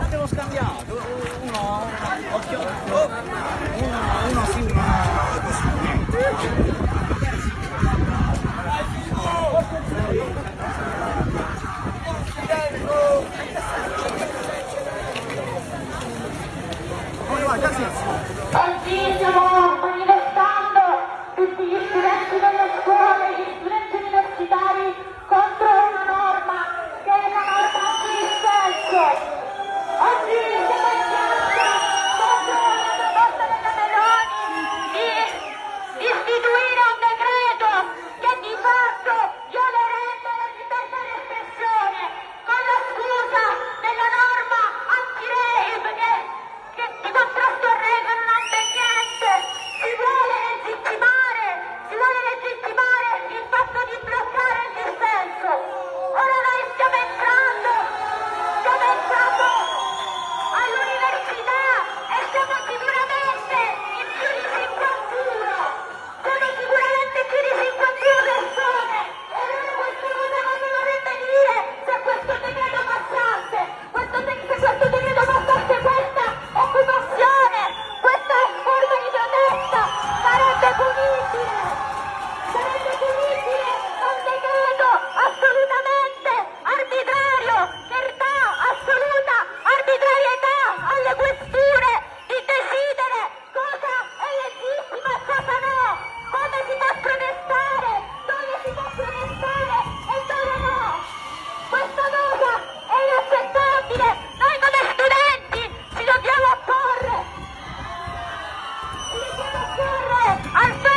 Abbiamo scambiato eh, uno いいね。I'm